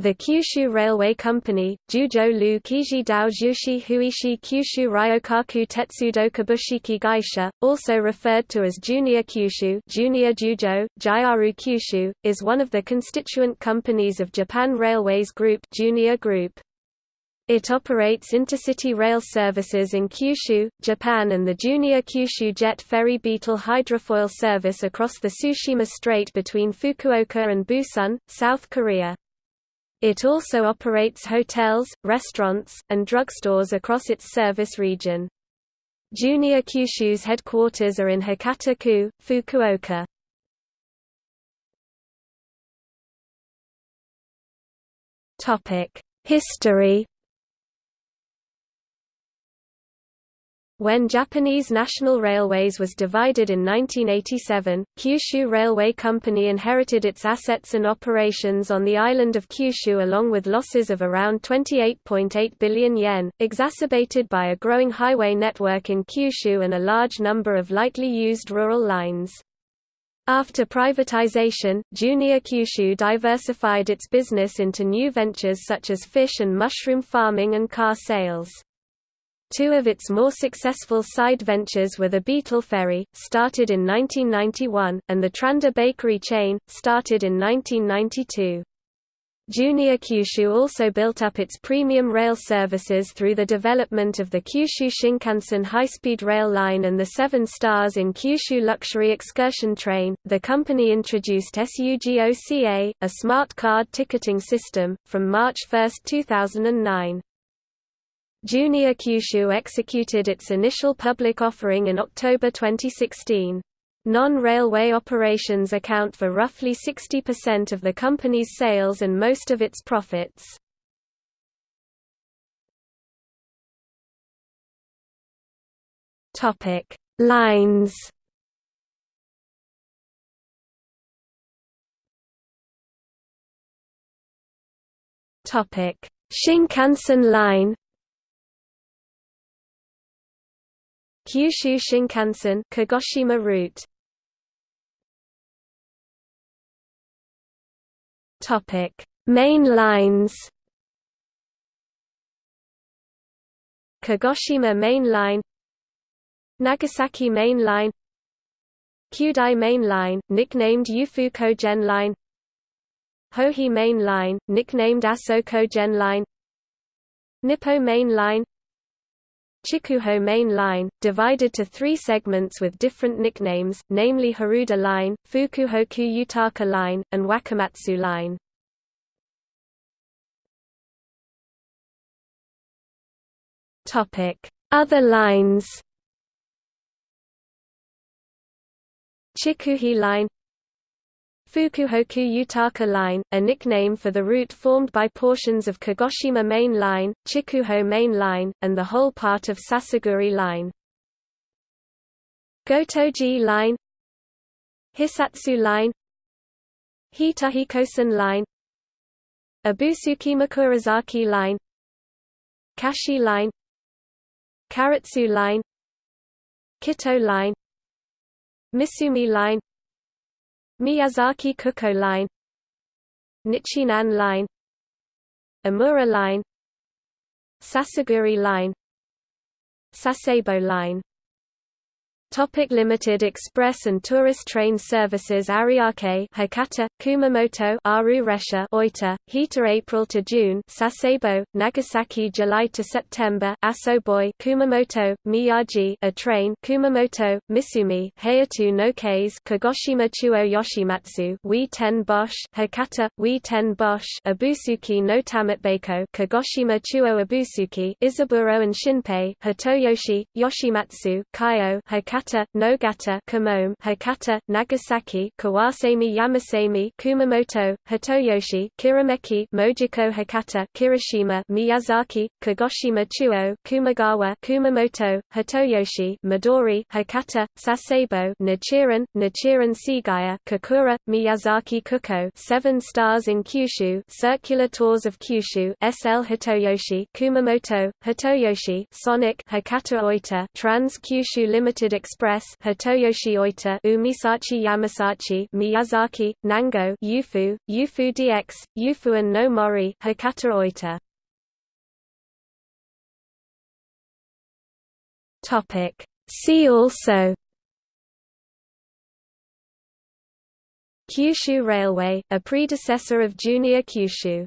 The Kyushu Railway Company, Juzhou Lu Kiji Dao Huishi Kyushu Ryokaku Tetsudo Kabushiki Gaisha, also referred to as Junior Kyushu Junior Juzhou, Jyaru Kyushu, is one of the constituent companies of Japan Railways Group Junior Group. It operates intercity rail services in Kyushu, Japan and the Junior Kyushu Jet Ferry Beetle hydrofoil service across the Tsushima Strait between Fukuoka and Busan, South Korea. It also operates hotels, restaurants, and drugstores across its service region. Junior Kyushu's headquarters are in Hakata-ku, Fukuoka. History When Japanese National Railways was divided in 1987, Kyushu Railway Company inherited its assets and operations on the island of Kyushu along with losses of around 28.8 billion yen, exacerbated by a growing highway network in Kyushu and a large number of lightly used rural lines. After privatization, Junior Kyushu diversified its business into new ventures such as fish and mushroom farming and car sales. Two of its more successful side ventures were the Beetle Ferry, started in 1991, and the Trandor Bakery chain, started in 1992. Junior Kyushu also built up its premium rail services through the development of the Kyushu Shinkansen high-speed rail line and the Seven Stars in Kyushu luxury excursion train. The company introduced SUGOCA, a smart card ticketing system, from March 1, 2009. Junior Kyushu executed its initial public offering in October 2016. Non-railway operations account for roughly 60% of the company's sales and most of its profits. Topic: Lines. Topic: Shinkansen line Kyushu Shinkansen Kagoshima route. Topic. Main lines. Kagoshima Main Line. Nagasaki Main Line. Kyudai Main Line, nicknamed Yufu Kogen Line. Hohi Main Line, nicknamed Aso Kogen Line. Nippo Main Line Chikuho Main Line, divided to three segments with different nicknames, namely Haruda Line, Fukuhoku Yutaka Line, and Wakamatsu Line. Other lines. Chikuhi Line Fukuhoku Yutaka Line, a nickname for the route formed by portions of Kagoshima Main Line, Chikuho Main Line, and the whole part of Sasaguri Line. Gotoji Line Hisatsu Line Hitahikosan Line Ibusuki Makurazaki Line Kashii Line Karatsu Line Kito Line Misumi Line Miyazaki Kuko Line Nichinan Line Omura Line Sasaguri Line Sasebo Line Topic limited express and tourist train services Ariake Hakata, Kumamoto Aru Resha Oita, Hita April to June Sasebo, Nagasaki July to September Asoboi Kumamoto, Miyagi a train Kumamoto, Misumi Hayato no Kaze Kagoshima Chuo Yoshimatsu Huis Ten Bosch Hakata, Huis Ten Bosch Ibusuki no Tamatebako Kagoshima Chuo Abusuki Isaburo and Shinpei Hitoyoshi, Yoshimatsu Kaio Hakata Hakata, Nogata, Kamome, Hakata, Nagasaki, Kawasemi Yamasemi, Kumamoto, Hitoyoshi, Kirameki, Mojiko Hakata, Kirishima, Miyazaki, Kagoshima Chuo, Kumagawa, Kumamoto, Hitoyoshi, Midori, Hakata, Sasebo, Nichirin, Nichirin Seagaia, Kakura, Miyazaki Kuko, Seven Stars in Kyushu, Circular Tours of Kyushu, SL Hitoyoshi, Kumamoto, Hitoyoshi, Sonic, Hakata Oita, Trans Kyushu Limited Express Hitoyoshi Oita Umisachi Yamasachi Miyazaki, Nango Yufu, Yufu DX, Yufuin no Mori Hakata Oita. Topic. See also. Kyushu Railway, a predecessor of Junior Kyushu